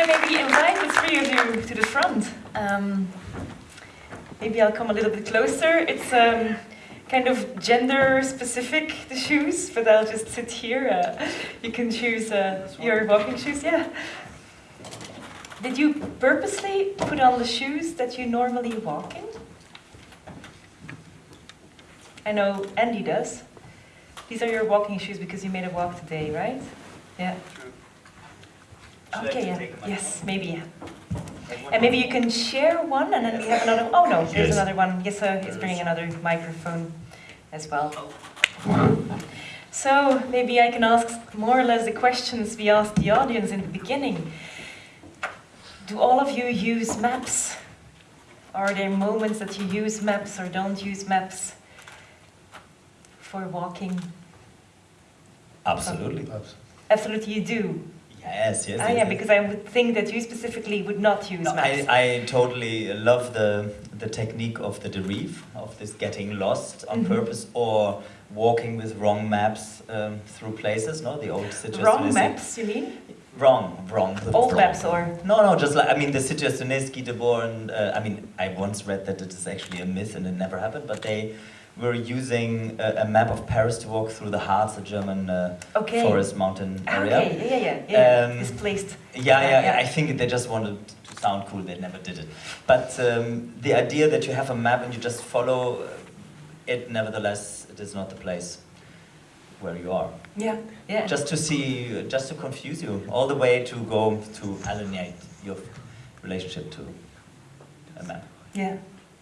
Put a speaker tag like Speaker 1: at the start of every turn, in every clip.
Speaker 1: I maybe invite the three of you to the front? Um, maybe I'll come a little bit closer. It's um, kind of gender specific, the shoes, but I'll just sit here. Uh, you can choose uh, your walking shoes, yeah. Did you purposely put on the shoes that you normally walk in? I know Andy does. These are your walking shoes because you made a walk today, right? Yeah.
Speaker 2: Should
Speaker 1: Okay, yeah.
Speaker 2: take my
Speaker 1: Yes, maybe, yeah. And maybe you can share one and then we have another, oh no, there's
Speaker 2: Yes.
Speaker 1: another one. Yessa is bringing another microphone as well. Oh. So maybe I can ask more or less the questions we asked the audience in the beginning. Do all of you use maps? Are there moments that you use maps or don't use maps for walking?
Speaker 2: Absolutely.
Speaker 1: Absolutely you do.
Speaker 2: Yes, yes.
Speaker 1: Ah,
Speaker 2: yes,
Speaker 1: yeah, because I would think that you specifically would not use
Speaker 2: No,
Speaker 1: maps.
Speaker 2: I, I totally love the the technique of the dérive, of this getting lost on
Speaker 1: Mhm.
Speaker 2: purpose or walking with wrong maps um, through places, no? The old
Speaker 1: Wrong
Speaker 2: Situationistic-
Speaker 1: maps, you mean?
Speaker 2: Wrong, wrong.
Speaker 1: Old
Speaker 2: wrong.
Speaker 1: maps or?
Speaker 2: No, no, just like, I mean, the Situationists, de Born, uh, I mean, I once read that it is actually a myth and it never happened, but they were using a, a map of Paris to walk through the Harz, a German uh,
Speaker 1: Okay.
Speaker 2: forest mountain
Speaker 1: Ah,
Speaker 2: area.
Speaker 1: Okay, yeah, yeah, yeah, yeah.
Speaker 2: Um,
Speaker 1: Displaced.
Speaker 2: Yeah,
Speaker 1: Yeah,
Speaker 2: yeah,
Speaker 1: yeah.
Speaker 2: I think they just wanted to sound cool, they never did it. But um, the idea that you have a map and you just follow uh, it, nevertheless, it is not the place where you are.
Speaker 1: Yeah, yeah.
Speaker 2: Just to see, just to confuse you, all the way to go to alienate your relationship to a map.
Speaker 1: Yeah.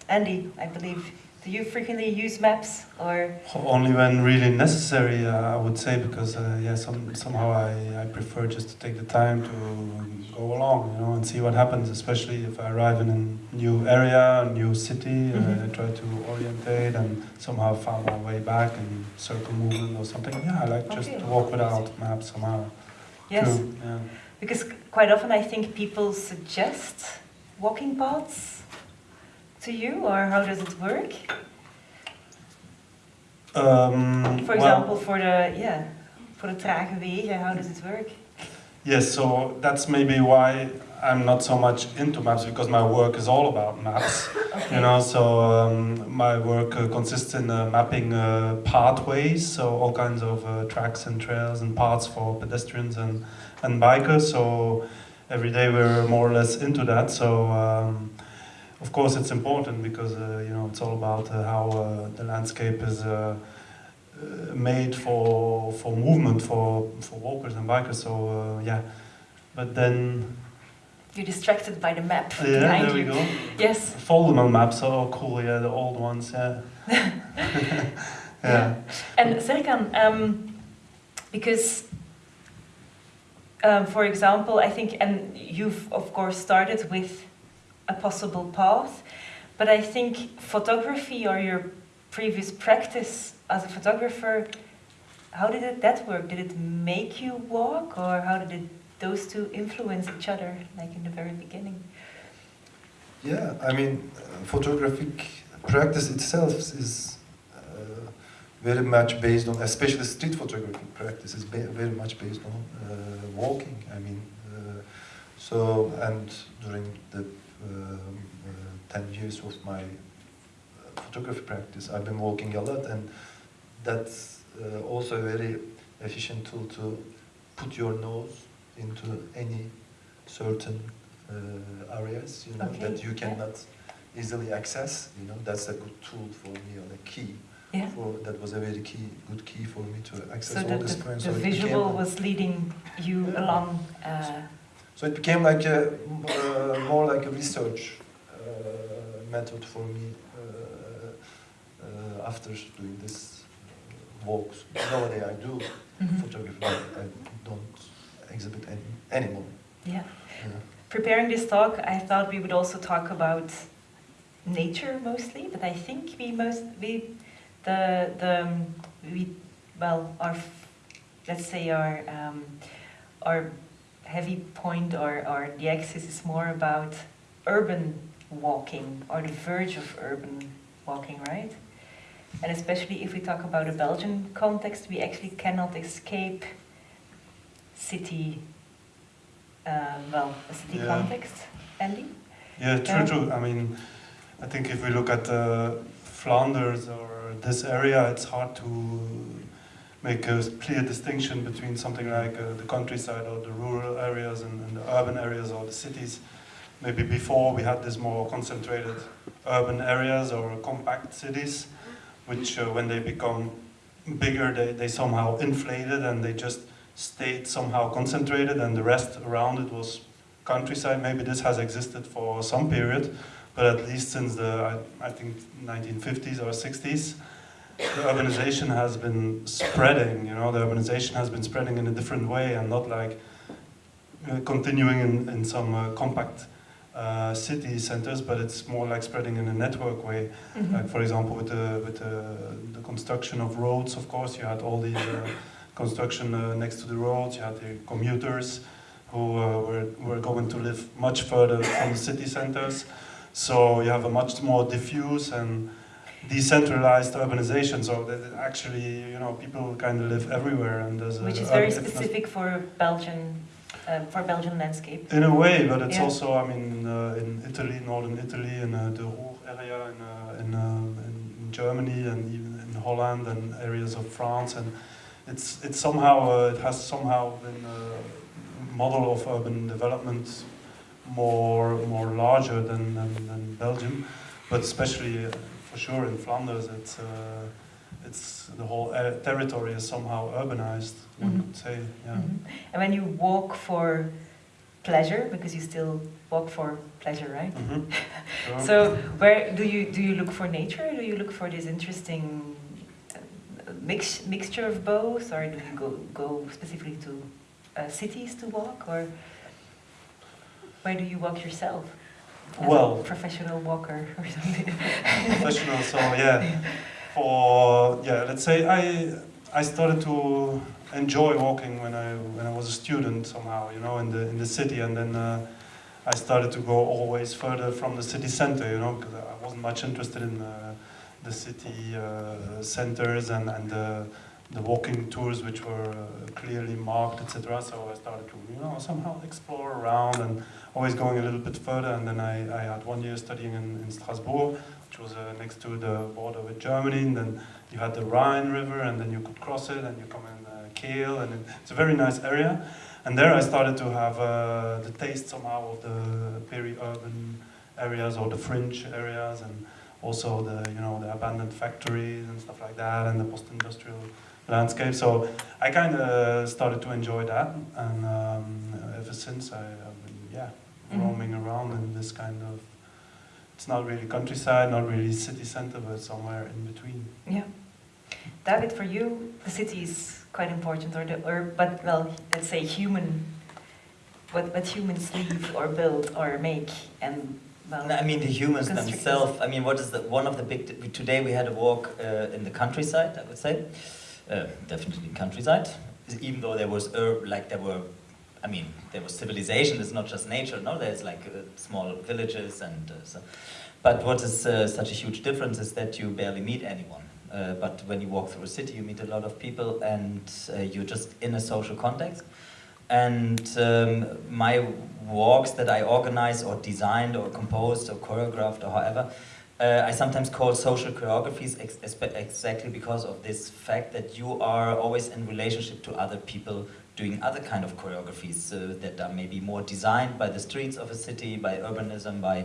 Speaker 1: Andy, I believe. Do you frequently use maps or?
Speaker 3: Only when really necessary, uh, I would say, because uh, yeah, some, somehow I, I prefer just to take the time to go along, you know, and see what happens. Especially if I arrive in a new area, a new city, uh,
Speaker 1: Mhm.
Speaker 3: I try to orientate and somehow find my way back and circle movement or something. Yeah, I like just
Speaker 1: Okay.
Speaker 3: to walk without maps somehow.
Speaker 1: Yes.
Speaker 3: True, yeah.
Speaker 1: Because quite often I think people suggest walking paths to you, or how does it work?
Speaker 3: Um,
Speaker 1: For
Speaker 3: well-
Speaker 1: example, for the yeah, for the trage wegen, how does it work?
Speaker 3: Yes, so that's maybe why I'm not so much into maps because my work is all about maps.
Speaker 1: Okay.
Speaker 3: You know, so um, my work uh, consists in uh, mapping uh, pathways, so all kinds of uh, tracks and trails and paths for pedestrians and, and bikers. So every day we're more or less into that. So um, of course it's important because uh, you know it's all about uh, how uh, the landscape is uh, uh, made for for movement for for walkers and bikers. So uh, yeah, but then
Speaker 1: You're distracted by the map
Speaker 3: yeah,
Speaker 1: behind
Speaker 3: there we
Speaker 1: you.
Speaker 3: go.
Speaker 1: Yes.
Speaker 3: Foldable maps are all cool, yeah, the old ones, yeah. yeah.
Speaker 1: And Serkan, um, because, um, for example, I think, and you've of course started with a possible path, but I think photography or your previous practice as a photographer, how did that work? Did it make you walk, or how did it, those two influence each other, like in the very beginning?
Speaker 4: Yeah, I mean, uh, photographic practice itself is uh, very much based on, especially street photography practice is very much based on uh, walking. I mean, uh, so and during the um, uh, ten years of my uh, photography practice, I've been walking a lot, and that's uh, also a very efficient tool to put your nose into any certain uh, areas, you know,
Speaker 1: Okay,
Speaker 4: that you cannot easily access. You know, that's a good tool for me, or a key.
Speaker 1: Yeah.
Speaker 4: For that was a very key, good key for me to access
Speaker 1: So
Speaker 4: all
Speaker 1: the, the
Speaker 4: so became-
Speaker 1: visual was leading you
Speaker 4: Yeah.
Speaker 1: along. Uh,
Speaker 4: So it became like a uh, more like a research uh, method for me uh, uh, after doing this uh, walks. Nowadays I do
Speaker 1: mhm.
Speaker 4: photography, but I don't exhibit any anymore.
Speaker 1: Yeah.
Speaker 4: Yeah.
Speaker 1: Preparing this talk, I thought we would also talk about nature mostly, but I think we most we the the um, we well our let's say our um, our heavy point or or the axis is more about urban walking or the verge of urban walking, right? And especially if we talk about a Belgian context, we actually cannot escape city uh, well, a city
Speaker 3: Yeah.
Speaker 1: context, Andy?
Speaker 3: Yeah, true,
Speaker 1: Yeah.
Speaker 3: true. I mean, I think if we look at uh, Flanders or this area, it's hard to make a clear distinction between something like uh, the countryside or the rural areas and, and the urban areas or the cities. Maybe before we had this more concentrated urban areas or compact cities, which uh, when they become bigger, they, they somehow inflated and they just stayed somehow concentrated and the rest around it was countryside. Maybe this has existed for some period, but at least since the, I, I think, 1950s or 60s, the urbanization has been spreading, you know, the urbanization has been spreading in a different way and not like uh, continuing in, in some uh, compact uh, city centers, but it's more like spreading in a network way.
Speaker 1: Mhm.
Speaker 3: Like for example, with the with the, the construction of roads, of course, you had all the uh, construction uh, next to the roads. You had the commuters who uh, were were going to live much further from the city centers. So you have a much more diffuse and decentralized urbanization. So that actually, you know, people kind of live everywhere, and there's a
Speaker 1: Which is very specific for Belgian, uh, for Belgian landscape.
Speaker 3: in a way, but it's
Speaker 1: Yeah.
Speaker 3: also, I mean, uh, in Italy, northern Italy, in uh, the Ruhr area, in, uh, in, uh, in Germany, and even in Holland, and areas of France, and it's it's somehow uh, it has somehow been a model of urban development more more larger than than, than Belgium, but especially uh, for sure in Flanders, it's. Uh, it's the whole uh, territory is somehow urbanized. One
Speaker 1: Mhm.
Speaker 3: could say, yeah.
Speaker 1: Mhm. And when you walk for pleasure, because you still walk for pleasure, right?
Speaker 3: Mhm. Sure.
Speaker 1: So where do you do you look for nature? Or do you look for this interesting uh, mix mixture of both, or do you go go specifically to uh, cities to walk, or where do you walk yourself? As a
Speaker 3: Well-
Speaker 1: professional walker or something.
Speaker 3: professional. So yeah, for yeah, let's say I I started to enjoy walking when I when I was a student somehow, you know, in the in the city, and then uh, I started to go always further from the city center, you know, because I wasn't much interested in uh, the city uh, centers and and the walking tours which were uh, clearly marked, etc. So I started to, you know, somehow explore around and always going a little bit further. And then I, I had one year studying in, in Strasbourg, which was uh, next to the border with Germany. And then you had the Rhine River, and then you could cross it, and you come in uh, Kehl, and it's a very nice area. And there I started to have uh, the taste somehow of the peri-urban areas or the fringe areas, and also the you know the abandoned factories and stuff like that, and the post-industrial landscape. So I kind of started to enjoy that, and um, ever since I have been yeah
Speaker 1: Mhm.
Speaker 3: roaming around in this kind of. It's not really countryside, not really city center, but somewhere in between.
Speaker 1: Yeah. David, for you, the city is quite important, or the, or but well, let's say human, what what humans leave or build or make, and well,
Speaker 2: No, I mean the humans themselves. I mean, what is the one of the big? Today we had a walk uh, in the countryside. I would say, uh, definitely countryside. Even though there was ur- like there were, I mean, there was civilization. It's not just nature. No, there's like uh, small villages and uh, so. But what is uh, such a huge difference is that you barely meet anyone. Uh, but when you walk through a city, you meet a lot of people, and uh, you're just in a social context. And um, my walks that I organized or designed or composed or choreographed or however, uh, I sometimes call social choreographies ex- exactly because of this fact that you are always in relationship to other people doing other kind of choreographies uh, that are maybe more designed by the streets of a city, by urbanism, by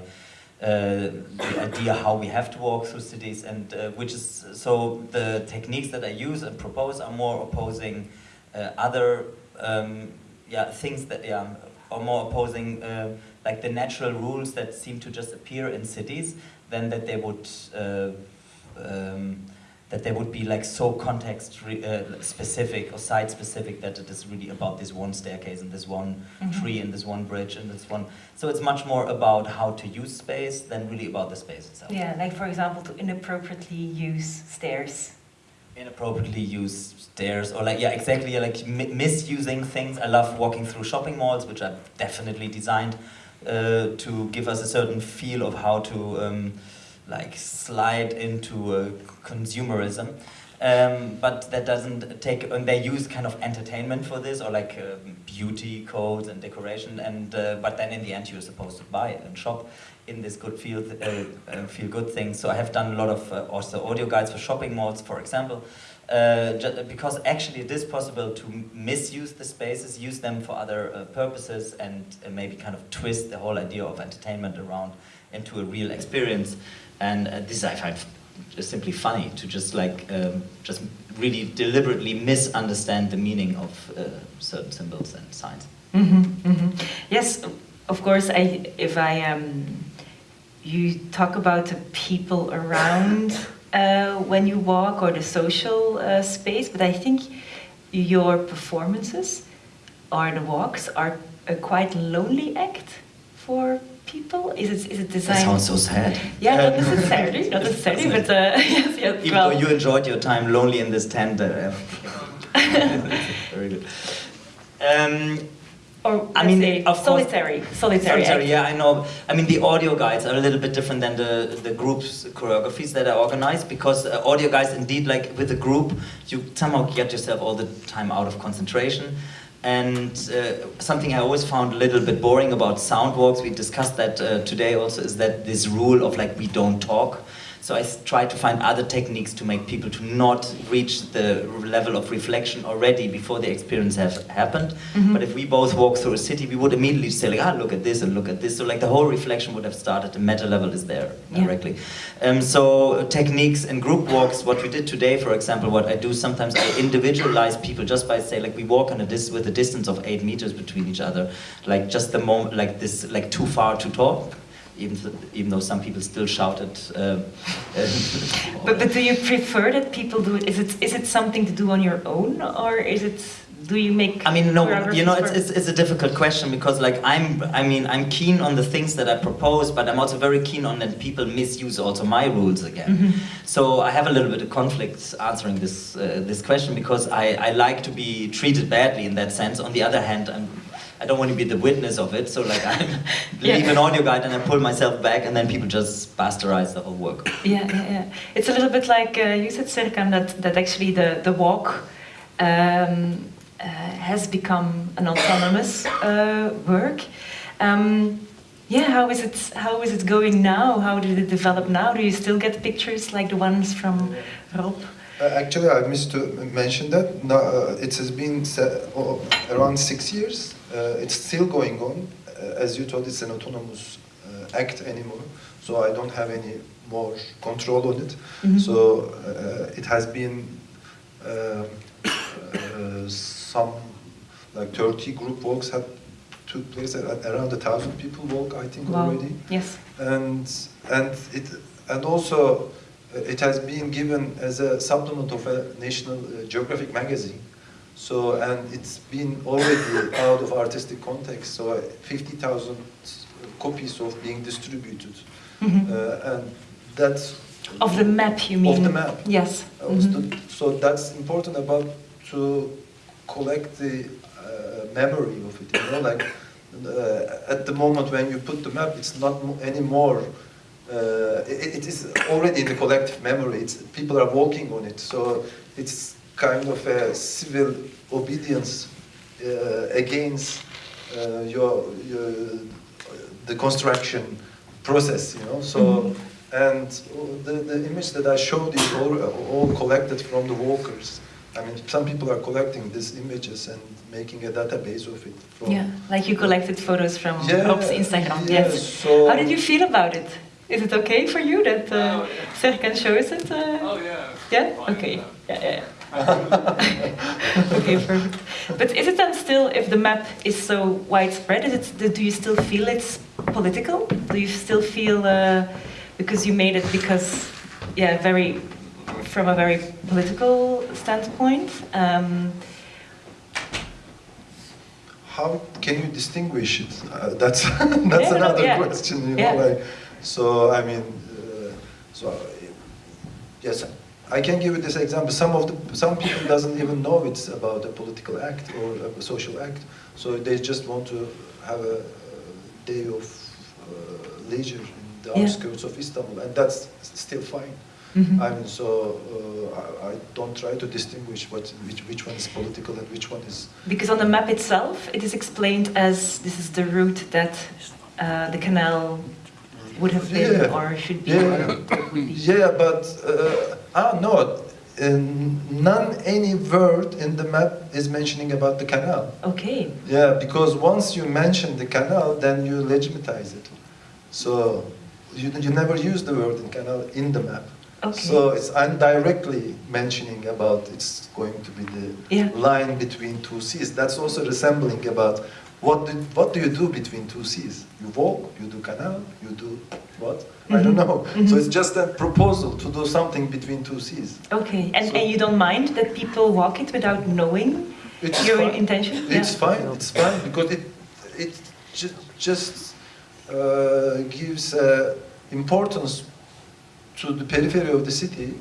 Speaker 2: uh, the idea how we have to walk through cities, and uh, which is so the techniques that I use and propose are more opposing uh, other um, yeah things that yeah are more opposing uh, like the natural rules that seem to just appear in cities than that they would uh, um, that they would be like so context uh, specific or site specific that it is really about this one staircase and this one
Speaker 1: Mhm.
Speaker 2: tree and this one bridge and this one so it's much more about how to use space than really about the space itself
Speaker 1: yeah, like for example, to inappropriately use stairs.
Speaker 2: inappropriately use stairs or like yeah exactly like mi- misusing things i love walking through shopping malls which are definitely designed to give us a certain feel of how to um, like slide into uh, consumerism Um, but that doesn't take, and they use kind of entertainment for this, or like um, beauty codes and decoration, and uh, but then in the end you're supposed to buy and shop in this good feel, uh, uh, feel good thing. So I have done a lot of uh, also audio guides for shopping malls, for example, uh, because actually it is possible to misuse the spaces, use them for other uh, purposes, and uh, maybe kind of twist the whole idea of entertainment around into a real experience. And uh, this I find just simply funny to just like um, just really deliberately misunderstand the meaning of uh, certain symbols and signs.
Speaker 1: hmm hmm Yes, of course. I if I um, you talk about the people around uh, when you walk or the social uh, space, but I think your performances or the walks are a quite lonely act for people. Is it is it designed?
Speaker 2: That
Speaker 1: designed?
Speaker 2: sounds so sad.
Speaker 1: Yeah, not
Speaker 2: Um,
Speaker 1: necessarily, not necessarily, but uh, yes, yes.
Speaker 2: Even
Speaker 1: well,
Speaker 2: though you enjoyed your time lonely in this tent, uh, very good. Um,
Speaker 1: or
Speaker 2: I mean,
Speaker 1: say
Speaker 2: of course-
Speaker 1: solitary, solitary. Act.
Speaker 2: yeah, I know. I mean, the audio guides are a little bit different than the, the group's choreographies that are organized because uh, audio guides, indeed, like with a group, you somehow get yourself all the time out of concentration. And uh, something I always found a little bit boring about sound walks, we discussed that uh, today also, is that this rule of like we don't talk. So I try to find other techniques to make people to not reach the level of reflection already before the experience has happened.
Speaker 1: Mhm.
Speaker 2: But if we both walk through a city, we would immediately say like, ah, look at this and look at this. So like the whole reflection would have started. The meta level is there
Speaker 1: Yeah.
Speaker 2: directly. Um, so techniques and group walks, what we did today, for example, what I do sometimes, I individualize people just by say like we walk on a dis- with a distance of eight meters between each other, like just the moment, like this, like too far to talk. Even, even though some people still shouted. Um,
Speaker 1: But, but do you prefer that people do it? Is it is it something to do on your own, or is it do you make?
Speaker 2: I mean, no, you know, it's, it's, it's a difficult question because, like, I'm, I mean, I'm keen on the things that I propose, but I'm also very keen on that people misuse also my rules again.
Speaker 1: Mhm.
Speaker 2: So I have a little bit of conflict answering this uh, this question because I, I like to be treated badly in that sense. On the other hand, I'm, I don't want to be the witness of it. So like, I
Speaker 1: Yeah.
Speaker 2: leave an audio guide and I pull myself back, and then people just bastardize the whole work.
Speaker 1: Yeah, yeah, yeah. It's a little bit like uh, you said, Serkan, that, that actually the, the walk um, has become an autonomous uh, work. Um, yeah, how is it? How is it going now? How did it develop now? Do you still get pictures like the ones from Rob?
Speaker 4: Uh, actually, I missed to mention that. No, uh, it has been oh, around six years. Uh, it's still going on. Uh, as you told, it's an autonomous uh, act anymore. So I don't have any more control on it.
Speaker 1: Mhm.
Speaker 4: So uh, it has been uh, uh, some like 30 group walks have took place. At, around a thousand people walk, I think,
Speaker 1: Wow.
Speaker 4: already
Speaker 1: Yes.
Speaker 4: and and it and also uh, it has been given as a supplement of a National uh, Geographic magazine. So and it's been already out of artistic context. So uh, fifty thousand copies of being distributed,
Speaker 1: Mhm.
Speaker 4: uh, and that's
Speaker 1: Of the map, you mean?
Speaker 4: Of the map.
Speaker 1: Yes.
Speaker 4: was
Speaker 1: Mhm.
Speaker 4: so that's important about to collect the uh, memory of it. You know, like uh, at the moment when you put the map, it's not mo- anymore. Uh, it, it is already in the collective memory. It's people are walking on it, so it's kind of a civil obedience uh, against uh, your, your the construction process. You know, so.
Speaker 1: Mhm.
Speaker 4: And the, the image that I showed is all, all collected from the walkers. I mean, some people are collecting these images and making a database of it. From,
Speaker 1: Yeah, like you collected photos from
Speaker 4: Yeah,
Speaker 1: Rob's Instagram.
Speaker 4: yeah,
Speaker 1: yes.
Speaker 4: so-
Speaker 1: How did you feel about it? Is it okay for you that uh,
Speaker 5: Oh, yeah.
Speaker 1: Serkan shows it? Uh,
Speaker 5: Oh yeah.
Speaker 1: Yeah. Okay.
Speaker 5: yeah.
Speaker 1: Yeah, yeah. okay, perfect. But is it then still, if the map is so widespread, is it? Do you still feel it's political? Do you still feel uh, because you made it because, yeah, very from a very political standpoint? Um,
Speaker 4: How can you distinguish it? Uh, that's that's
Speaker 1: Yeah,
Speaker 4: another
Speaker 1: yeah.
Speaker 4: question. You know, like so. I mean, uh, so uh, yes, I can give you this example. Some of the some people doesn't even know it's about a political act or a social act. So they just want to have a, day of uh, leisure in the
Speaker 1: Yeah.
Speaker 4: outskirts of Istanbul, and that's still fine.
Speaker 1: Mhm.
Speaker 4: I mean, so uh, I, I don't try to distinguish what which which one is political and which one is.
Speaker 1: Because on the map itself, it is explained as this is the route that uh, the canal would have been
Speaker 4: Yeah.
Speaker 1: or should be.
Speaker 4: Yeah.
Speaker 1: or.
Speaker 4: Yeah, but uh, ah no, in none any word in the map is mentioning about the canal.
Speaker 1: Okay.
Speaker 4: Yeah, because once you mention the canal, then you legitimize it. So you, you never use the word in canal in the map.
Speaker 1: Okay.
Speaker 4: So it's indirectly mentioning about it's going to be the
Speaker 1: Yeah.
Speaker 4: line between two seas. That's also resembling about what do, what do you do between two seas? You walk, you do canal, you do what? I don't
Speaker 1: Mhm.
Speaker 4: know. So it's just a proposal to do something between two seas.
Speaker 1: Okay. And,
Speaker 4: So-
Speaker 1: and you don't mind that people walk it without knowing
Speaker 4: It's
Speaker 1: your
Speaker 4: fine.
Speaker 1: intention?
Speaker 4: It's
Speaker 1: Yeah.
Speaker 4: fine. It's fine because it it ju- just uh, gives uh, importance to the periphery of the city,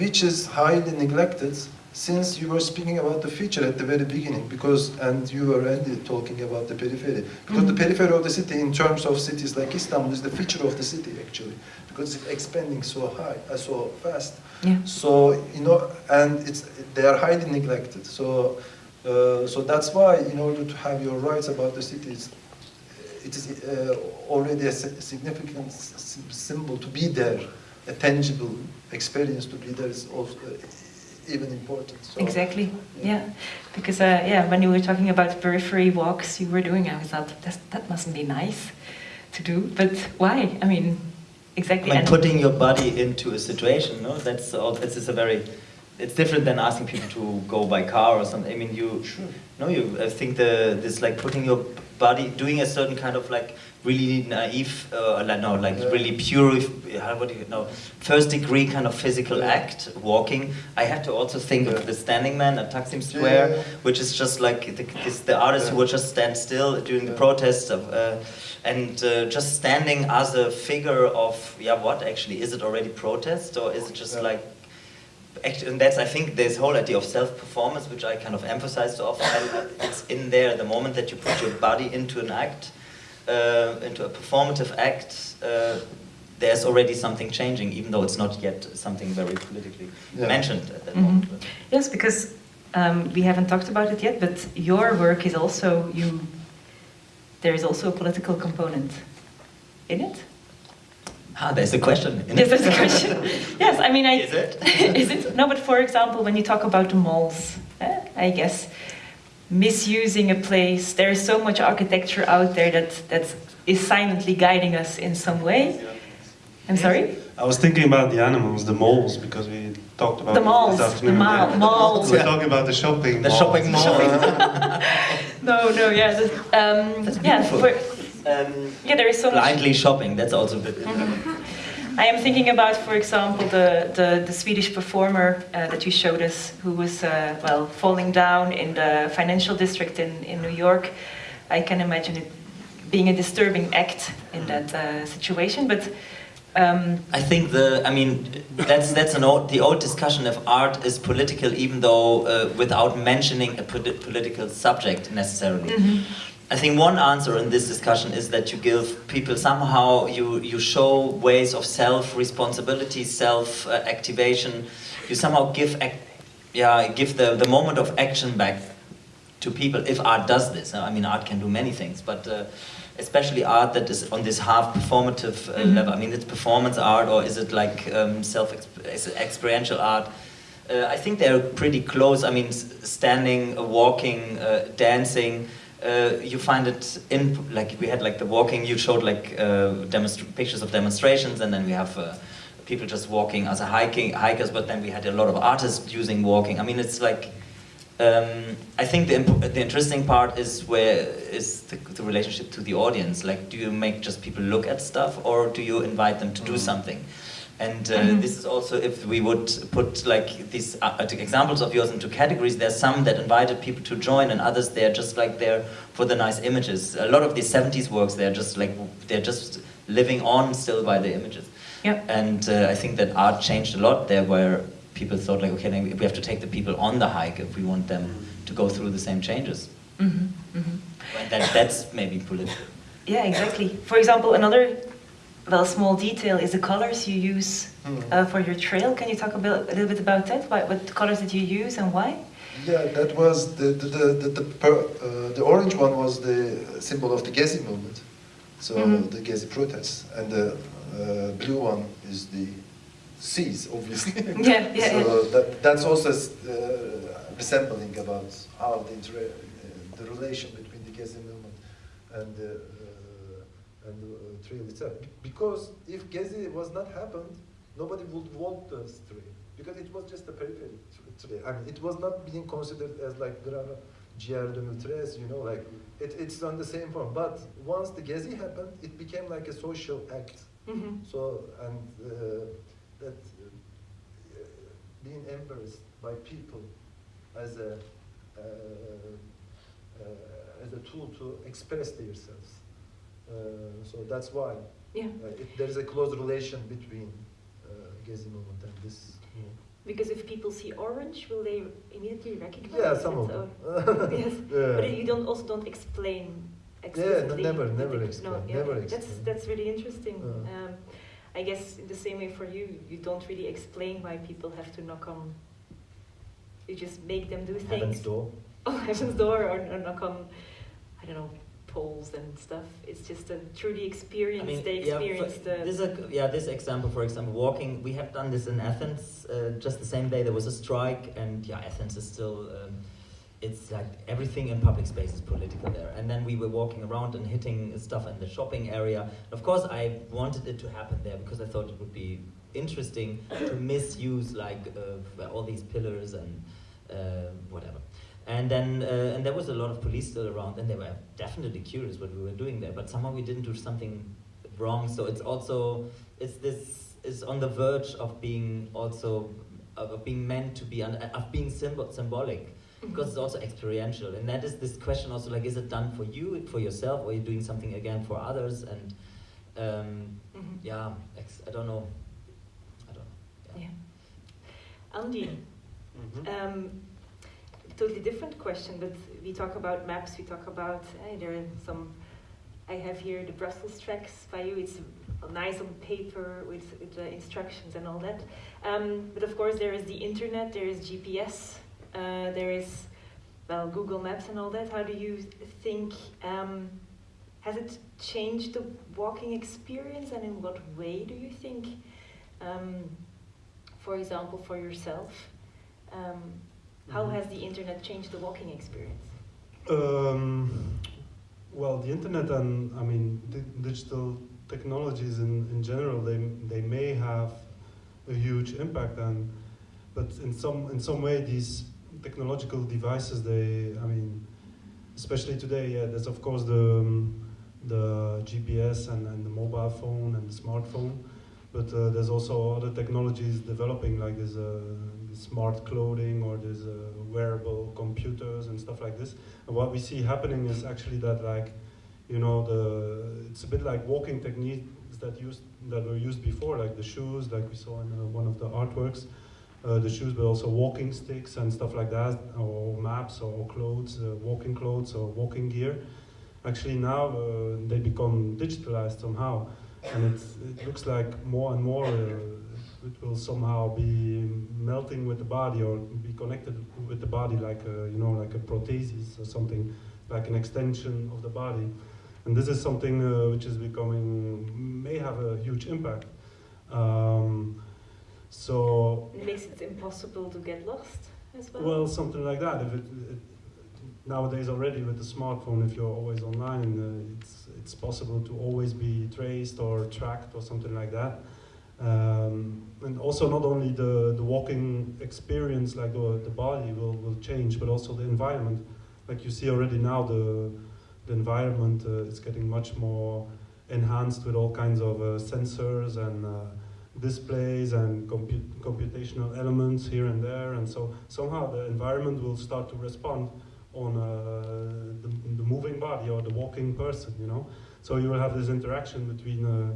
Speaker 4: which is highly neglected since you were speaking about the future at the very beginning. Because and you were already talking about the periphery because the
Speaker 1: Mhm.
Speaker 4: periphery of the city, in terms of cities like Istanbul, is the future of the city actually because it's expanding so high, uh, so fast.
Speaker 1: Yeah.
Speaker 4: So you know, and it's they are highly neglected. So uh, so that's why, in order to have your rights about the cities, it is uh, already a significant s- s- symbol to be there, a tangible experience to be there is also uh, even important. So,
Speaker 1: Exactly.
Speaker 4: Yeah.
Speaker 1: Yeah. Because uh, yeah, when you were talking about periphery walks you were doing, I thought that that mustn't be nice to do. But why? I mean, exactly.
Speaker 2: I mean,
Speaker 1: and-
Speaker 2: putting your body into a situation, no, that's all. This is a very, it's different than asking people to go by car or something. I mean, you, no, you. I think the this like putting your body, doing a certain kind of like really naive, uh, like no, like
Speaker 4: Yeah.
Speaker 2: really pure, how what do you know, first degree kind of physical
Speaker 4: Yeah.
Speaker 2: act, walking. I had to also think
Speaker 4: Yeah.
Speaker 2: of the Standing Man at Taksim Square, which is just like the, the artists who would just stand still during the protests of. Uh, and uh, just standing as a figure of yeah what actually is it already protest or is it just like act- and that's I think this whole idea of self performance which I kind of emphasize so often I- it's in there the moment that you put your body into an act uh, into a performative act uh, there's already something changing even though it's not yet something very politically
Speaker 4: Yeah.
Speaker 2: mentioned at that
Speaker 1: Mhm.
Speaker 2: moment
Speaker 1: Yes, because um, we haven't talked about it yet, but your work is also you. There is also a political component in it.
Speaker 2: Ah there's a question in
Speaker 1: Yes,
Speaker 2: it.
Speaker 1: that's the question. yes, I mean, I.
Speaker 2: Is it?
Speaker 1: is it? No, but for example, when you talk about the malls, eh, I guess misusing a place. There is so much architecture out there that that is silently guiding us in some way. I'm sorry.
Speaker 3: I was thinking about the animals, the malls, because we talked about
Speaker 1: The malls,
Speaker 3: this
Speaker 1: the
Speaker 3: afternoon.
Speaker 1: mall-
Speaker 3: yeah.
Speaker 1: malls.
Speaker 3: We're
Speaker 2: Yeah.
Speaker 3: talking about the shopping
Speaker 2: the
Speaker 3: malls.
Speaker 2: shopping mall
Speaker 1: No, no, yeah, that- um, yeah. For,
Speaker 2: um,
Speaker 1: yeah, there is so much.
Speaker 2: blindly shopping that's also a bit
Speaker 1: I am thinking about, for example, the, the, the Swedish performer uh, that you showed us, who was, uh, well, falling down in the financial district in, in New York. I can imagine it being a disturbing act in that uh, situation, but um,
Speaker 2: I think the, I mean, that's that's an old, the old discussion if art is political, even though uh, without mentioning a polit- political subject necessarily.
Speaker 1: mhm.
Speaker 2: I think one answer in this discussion is that you give people somehow you you show ways of self responsibility, self uh, activation. You somehow give yeah give the the moment of action back to people if art does this. I mean, art can do many things, but uh, especially art that is on this half performative uh,
Speaker 1: Mhm.
Speaker 2: level. I mean, it's performance art or is it like um, self experiential art? Uh, I think they're pretty close. I mean, standing, walking, uh, dancing. Uh, you find it in like we had like the walking. You showed like uh, pictures of demonstrations, and then we have uh, people just walking as a hiking hikers. But then we had a lot of artists using walking. I mean, it's like um, I think the, imp- the interesting part is where is the, the relationship to the audience. Like, do you make just people look at stuff, or do you invite them to do
Speaker 4: Mhm.
Speaker 2: something? And uh,
Speaker 1: Mhm.
Speaker 2: this is also if we would put like these uh, uh, examples of yours into categories. There's some that invited people to join, and others they're just like there for the nice images. A lot of these 70s works, they're just like they're just living on still by the images.
Speaker 1: Yep.
Speaker 2: And uh, I think that art changed a lot there, where people thought like, okay, then we have to take the people on the hike if we want them to go through the same changes.
Speaker 1: Mhm, mhm.
Speaker 2: That, that's maybe political.
Speaker 1: Yeah, exactly. For example, another well, small detail is the colors you use
Speaker 4: Hmm.
Speaker 1: uh, for your trail. Can you talk a, bit, a little bit about that? What, what colors did you use and why?
Speaker 4: Yeah, that was the the the the, the, per, uh, the orange one was the symbol of the Gezi movement, so
Speaker 1: Mhm.
Speaker 4: the Gezi protests, and the uh, blue one is the seas, obviously.
Speaker 1: Yeah, yeah,
Speaker 4: so
Speaker 1: yeah.
Speaker 4: that that's also uh, resembling about how the inter- uh, the relation between the Gezi movement and the uh, and the trail itself. Because if Gezi was not happened, nobody would want the trail because it was just a periphery tra- trail. I mean, it was not being considered as like Grava GR 2013, you know, like it, it's on the same form. But once the Gezi happened, it became like a social act.
Speaker 1: hmm
Speaker 4: So, and uh, that uh, being embraced by people as a, uh, uh, as a tool to express themselves. Uh, so that's why
Speaker 1: Yeah,
Speaker 4: uh, it, there is a close relation between uh, Gezi movement and this. movement.
Speaker 1: because if people see orange, will they immediately recognize
Speaker 4: Yeah,
Speaker 1: it?
Speaker 4: some of them.
Speaker 1: yes,
Speaker 4: Yeah.
Speaker 1: but you don't also don't explain
Speaker 4: Yeah,
Speaker 1: explicitly.
Speaker 4: never, never explain,
Speaker 1: yeah,
Speaker 4: never
Speaker 1: That's
Speaker 4: explain.
Speaker 1: that's really interesting. Um, I guess in the same way for you, you don't really explain why people have to knock on. You just make them do things.
Speaker 2: Heaven's door.
Speaker 1: Oh, heaven's door, or, or knock on, I don't know, poles and stuff. It's just a truly experience. they
Speaker 2: yeah,
Speaker 1: experience
Speaker 2: for-
Speaker 1: the.
Speaker 2: this a, yeah, this example, for example, walking. We have done this in Athens. Uh, just the same day there was a strike, and yeah, Athens is still. Um, it's like everything in public space is political there. And then we were walking around and hitting stuff in the shopping area. Of course, I wanted it to happen there because I thought it would be interesting to misuse like uh, all these pillars and uh, whatever. And then uh, and there was a lot of police still around, and they were definitely curious what we were doing there. But somehow we didn't do something wrong. So it's also it's this is on the verge of being also of being meant to be un- of being symbol, symbolic because it's also experiential and that is this question also like is it done for you for yourself or are you doing something again for others and um,
Speaker 1: Mhm.
Speaker 2: yeah ex- I don't know I don't know
Speaker 1: Yeah. Andy,
Speaker 3: Mhm.
Speaker 1: um, totally different question, but we talk about maps, we talk about, there are some, I have here the Brussels tracks by you, it's nice on paper with, with the instructions and all that. Um, but of course there is the internet, there is GPS, uh, there is, well, Google Maps and all that. How do you think, um, has it changed the walking experience and in what way do you think? Um, for example, for yourself, um, how
Speaker 3: Mhm.
Speaker 1: has the internet changed the walking experience?
Speaker 3: Um, well, the internet and I mean di- digital technologies in, in general, they they may have a huge impact, and but in some in some way these technological devices, they I mean, especially today, yeah, there's of course the um, the GPS and, and the mobile phone and the smartphone, but uh, there's also other technologies developing like there's uh, the smart clothing or there's uh, wearable computers and stuff like this. And what we see happening is actually that like, you know, the it's a bit like walking techniques that used that were used before, like the shoes, like we saw in uh, one of the artworks. Uh, the shoes, but also walking sticks and stuff like that, or maps, or clothes, uh, walking clothes, or walking gear. Actually, now uh, they become digitalized somehow, and it looks like more and more uh, it will somehow be melting with the body or be connected with the body, like a, you know, like a prosthesis or something, like an extension of the body. And this is something uh, which is becoming may have a huge impact. Um, so
Speaker 1: It makes it impossible to get lost as well.
Speaker 3: well, something like that. If it, it nowadays already with the smartphone, if you're always online, uh, it's it's possible to always be traced or tracked or something like that. Um, and also not only the, the walking experience, like the, the body will, will change, but also the environment. Like you see already now, the the environment uh, is getting much more enhanced with all kinds of uh, sensors and uh, displays and comput computational elements here and there, and so somehow the environment will start to respond on uh, the, the moving body or the walking person, you know. So you will have this interaction between uh,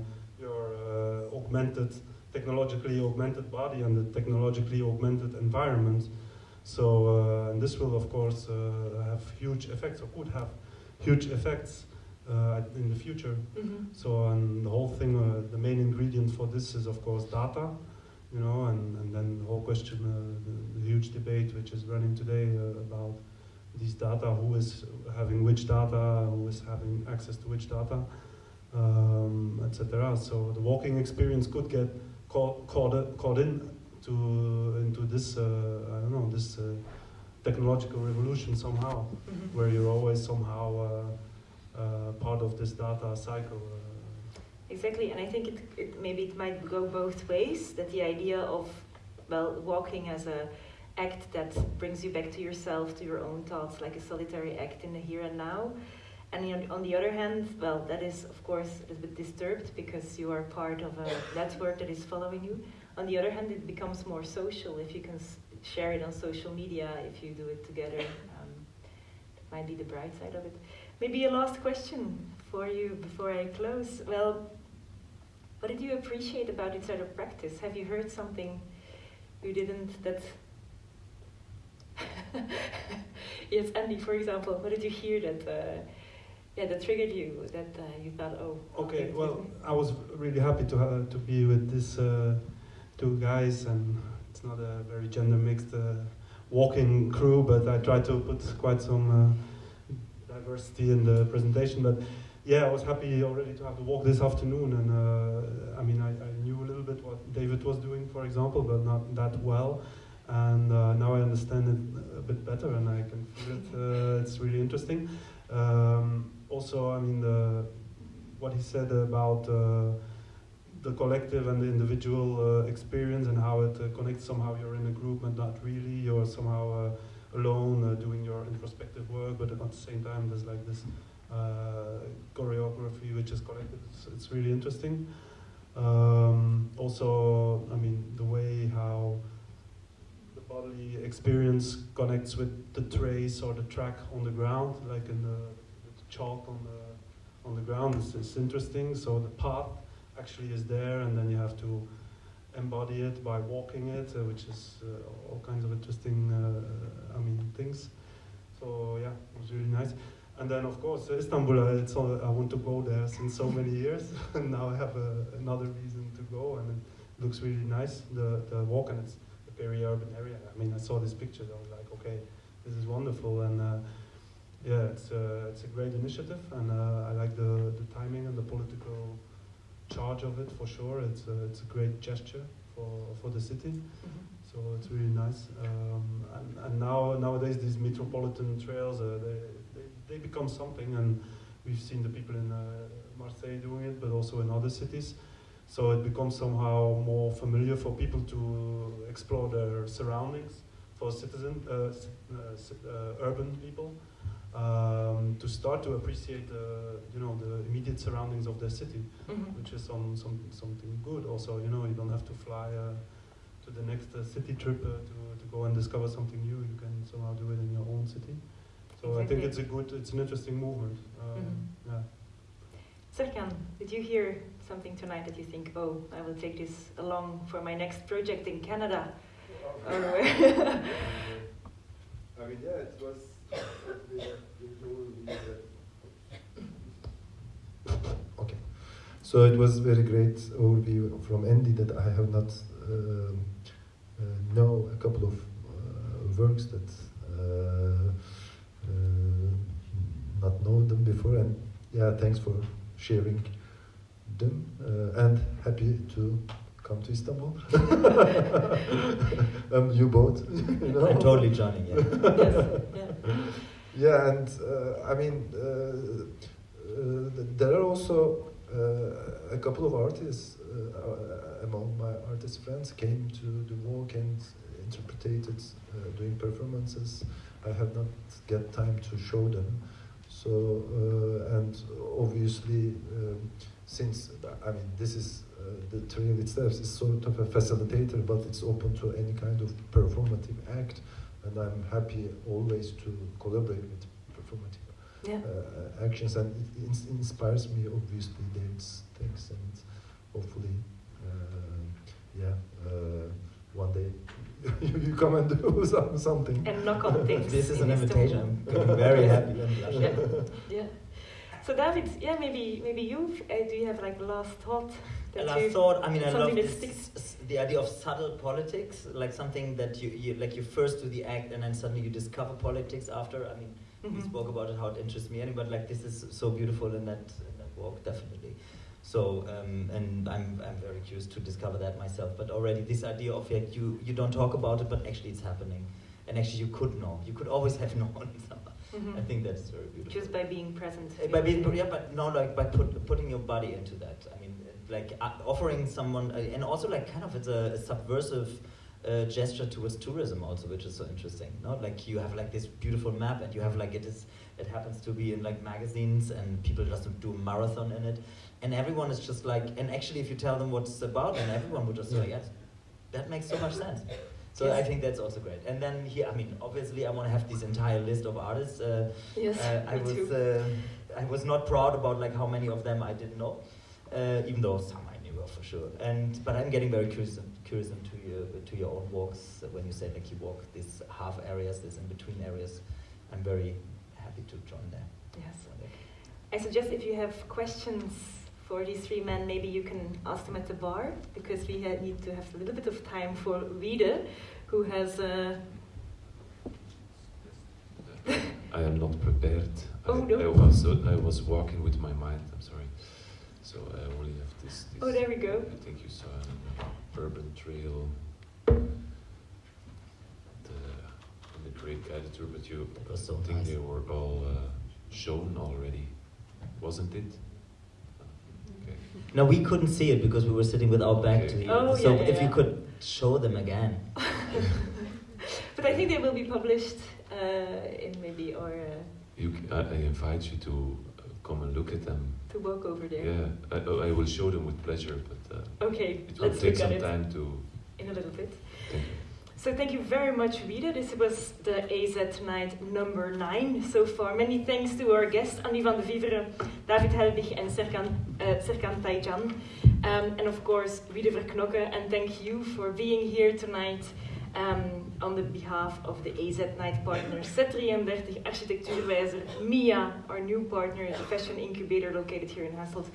Speaker 3: augmented, technologically augmented body and the technologically augmented environment. So uh, and this will of course uh, have huge effects or could have huge effects uh, in the future.
Speaker 1: Mhm.
Speaker 3: So and the whole thing, uh, the main ingredient for this is of course data, you know, and, and then the whole question, uh, the, the huge debate which is running today uh, about these data, who is having which data, who is having access to which data, um, etc. So the walking experience could get caught, caught, caught in to into this, uh, I don't know, this uh, technological revolution somehow,
Speaker 1: Mhm.
Speaker 3: where you're always somehow uh, uh, part of this data cycle. Uh,
Speaker 1: Exactly, and I think it, it maybe it might go both ways. That the idea of well walking as a act that brings you back to yourself, to your own thoughts, like a solitary act in the here and now. And on- the other hand, well, that is of course a bit disturbed because you are part of a network that is following you. On the other hand, it becomes more social if you can share it on social media, if you do it together. Um, that might be the bright side of it. Maybe a last question for you before I close. Well, what did you appreciate about sort of practice? Have you heard something you didn't that yes, Andy, for example, what did you hear that uh, yeah that triggered you that uh, you thought oh
Speaker 3: Okay, well, I was really happy to ha- to be with these uh, two guys, and it's not a very gender mixed uh, walking crew, but I tried to put quite some uh, diversity in the presentation. But yeah, I was happy already to have the walk this afternoon, and uh, I mean, I, I knew a little bit what David was doing, for example, but not that well. And uh, now I understand it a bit better, and I can feel it. Uh, it's really interesting. Um, also, I mean, the, what he said about uh, the collective and the individual uh, experience and how it uh, connects. Somehow you're in a group, but not really. You're somehow uh, alone doing your introspective work, but at the same time, there's like this choreography which is collective. It's, it's really interesting. Um, also, I mean, the way how bodily experience connects with the trace or the track on the ground, like in the, the chalk on the on the ground, It's, is interesting. So the path actually is there, and then you have to embody it by walking it, uh, which is uh, all kinds of interesting, uh, I mean, things. So yeah, it was really nice. And then of course Istanbul, uh, it's all, I want to go there since so many years, and now I have uh, another reason to go, and it looks really nice. The the walk and it's very urban area. I mean, I saw these pictures, I was like, okay, this is wonderful, and uh, yeah, it's uh, it's a great initiative, and uh, I like the the timing and the political charge of it for sure. It's a, it's a great gesture for for the city.
Speaker 1: Mhm.
Speaker 3: So it's really nice. Um, and, and now nowadays these metropolitan trails, uh, they, they, they become something, and we've seen the people in uh, Marseille doing it, but also in other cities. So it becomes somehow more familiar for people to explore their surroundings, for citizen, uh, uh, uh, urban people, um, to start to appreciate the, you know, the immediate surroundings of their city
Speaker 1: Mhm.
Speaker 3: which is some, some something good. Also, you know, you don't have to fly uh, to the next uh, city trip uh, to, to go and discover something new. You can somehow do it in your own city. So I think it's a good, it's an interesting movement. Um,
Speaker 1: Mhm.
Speaker 3: Yeah.
Speaker 1: Serkan, did you hear something tonight that you think, oh, I will take this along for my next project in Canada? Or where?
Speaker 4: I mean, yeah, it was. Okay, so it was very great overview from Andy that I have not um, uh, know a couple of uh, works that uh, uh, not know them before, and yeah, thanks for sharing them, uh, and happy to come to Istanbul. um, you both, you know.
Speaker 2: I'm totally joining, yeah.
Speaker 1: yes, yeah.
Speaker 4: Yeah, and uh, I mean, uh, uh, there are also uh, a couple of artists uh, among my artist friends came to the walk and interpreted, uh, doing performances. I have not get time to show them. So, uh, and obviously, um, since I mean, this is uh, the trail itself is sort of a facilitator, but it's open to any kind of performative act and I'm happy always to collaborate with performative
Speaker 1: yeah.
Speaker 4: uh, actions, and it ins- inspires me obviously David's things, and hopefully, uh, yeah, uh, one day you come and do some, something.
Speaker 1: And knock on things.
Speaker 2: This is an invitation. I'm very happy.
Speaker 1: Yeah, yeah. So David, yeah, maybe maybe you uh, do you have like last thought that you
Speaker 2: thought, I mean, I love this, the idea of subtle politics, like something that you, you, like you first do the act and then suddenly you discover politics after. I mean, we
Speaker 1: Mhm.
Speaker 2: spoke about it, how it interests me, but like this is so beautiful in that, in that walk, definitely. So, um, and I'm, I'm very curious to discover that myself. But already this idea of like you, you don't talk about it, but actually it's happening. And actually you could know. You could always have known.
Speaker 1: Mhm.
Speaker 2: I think that's very beautiful.
Speaker 1: just by being present.
Speaker 2: Uh, By being, yeah, but no, like by put, putting your body into that. I mean, like uh, offering someone, uh, and also like kind of it's a, a subversive uh, gesture towards tourism also, which is so interesting. No, like you have like this beautiful map, and you have like it is, it happens to be in like magazines, and people just do a marathon in it, and everyone is just like, and actually, if you tell them what it's about, and everyone would just say, yes, that makes so much sense. So
Speaker 1: Yes.
Speaker 2: I think that's also great. And then here, I mean, obviously, I want to have this entire list of artists. Uh,
Speaker 1: Yes,
Speaker 2: uh, I
Speaker 1: me
Speaker 2: was
Speaker 1: too.
Speaker 2: uh, I was not proud about like how many of them I didn't know, uh, even though some I knew for sure. And but I'm getting very curious curious into your to your own walks when you say like you walk these half areas, these in between areas. I'm very happy to join there.
Speaker 1: Yes. I suggest if you have questions for these three men, maybe you can ask them at the bar because we ha- need to have a little bit of time for Wiede, who has. Uh,
Speaker 5: I am not prepared.
Speaker 1: Oh,
Speaker 5: I,
Speaker 1: no.
Speaker 5: I was uh, I was walking with my mind. I'm sorry. So I only have this. this
Speaker 1: Oh, there we go.
Speaker 5: I think you saw an urban trail. The, and the great editor, but you
Speaker 2: That was so
Speaker 5: I think
Speaker 2: nice.
Speaker 5: they were all uh, shown already, wasn't it? Okay.
Speaker 2: no, we couldn't see it because we were sitting with our back to you.
Speaker 1: Oh,
Speaker 2: so
Speaker 1: yeah, yeah,
Speaker 2: if you could show them again.
Speaker 1: but I think they will be published uh, in maybe or uh,
Speaker 5: You, c- I, I invite you to uh, come and look at them.
Speaker 1: to walk over there.
Speaker 5: Yeah, I, I will show them with pleasure, but uh,
Speaker 1: Okay,
Speaker 5: it will
Speaker 1: let's
Speaker 5: take
Speaker 1: look at
Speaker 5: some time to.
Speaker 1: in a little bit.
Speaker 5: Thank you.
Speaker 1: So thank you very much, Wiede. This was the AZ Night number nine so far. Many thanks to our guests, Andy van de Viveren, David Helbig and Serkan, uh, Serkan. Um, and of course, Wiede Verknokke. And thank you for being here tonight um, on the behalf of the AZ Night partners, Z33, Architectuurwijzer, MIA, our new partner, the fashion incubator located here in Hasselt.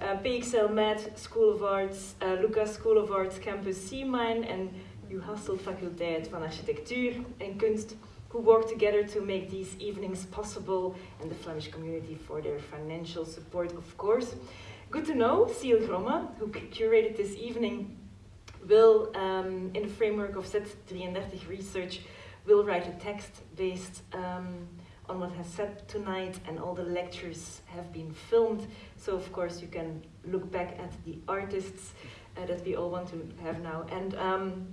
Speaker 1: Uh, PXL MAD, School of Arts, uh, Lucas School of Arts Campus C-mine and UHasselt Faculteit van Architectuur en Kunst, who work together to make these evenings possible, and the Flemish community for their financial support, of course. Good to know, Ciel Grommen, who curated this evening, will, um, in the framework of Z33 research, will write a text based um, on what has said tonight, and all the lectures have been filmed. So, of course, you can look back at the artists uh, that we all want to have now. And um,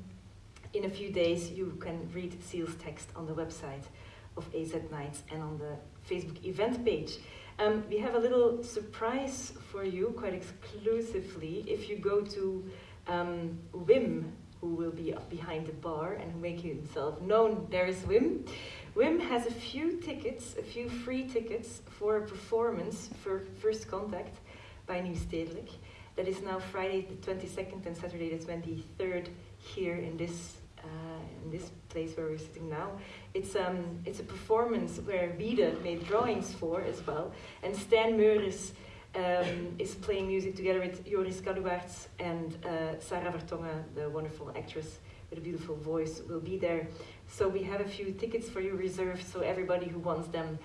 Speaker 1: in a few days, you can read Ciel's text on the website of AZ Nights and on the Facebook event page. Um, we have a little surprise for you, quite exclusively. If you go to um, Wim, who will be behind the bar and make himself known, there is Wim. Wim has a few tickets, a few free tickets for a performance for First Contact by Nieuw Stedelijk. That is now Friday the 22nd and Saturday the 23rd here in this in this place where we're sitting now. It's um it's a performance where Wiede made drawings for as well, and Stan Meuris um, is playing music together with Joris Caluwaerts and uh, Sarah Vertongen, the wonderful actress with a beautiful voice, will be there. So we have a few tickets for you reserved. So everybody who wants them,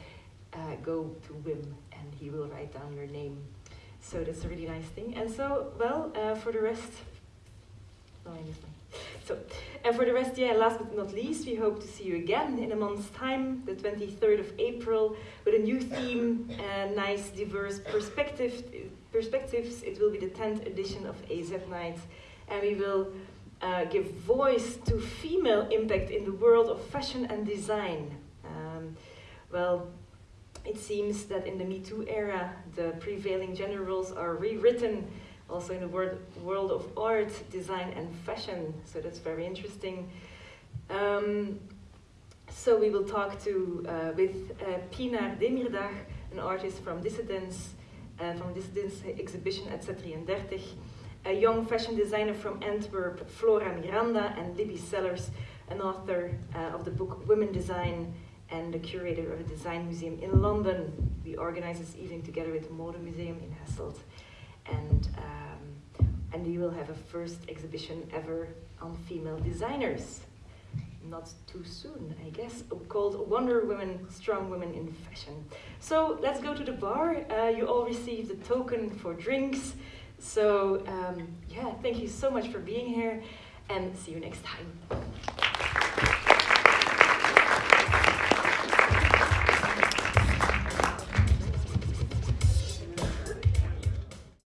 Speaker 1: uh, go to Wim, and he will write down your name. So that's a really nice thing. And so, well, uh, for the rest, no, one. So, and for the rest, yeah, last but not least, we hope to see you again in a month's time, the 23rd of April, with a new theme, uh, nice, diverse perspective, perspectives. It will be the 10th edition of AZ Night, and we will uh, give voice to female impact in the world of fashion and design. Um, well, it seems that in the Me Too era, the prevailing gender roles are rewritten also in the word, world of art, design, and fashion. So that's very interesting. Um, so we will talk to uh, with uh, Pinar Demirdag, an artist from Dissidence, uh, from Dissidence exhibition at Z33, a young fashion designer from Antwerp, Flora Miranda, and Libby Sellers, an author uh, of the book Women Design and the curator of a design museum in London. We organize this evening together with the Mode Museum in Hasselt. And, um, and you will have a first exhibition ever on female designers. Not too soon, I guess, called Wonder Women, Strong Women in Fashion. So let's go to the bar. Uh, you all received a token for drinks. So, um, yeah, thank you so much for being here and see you next time.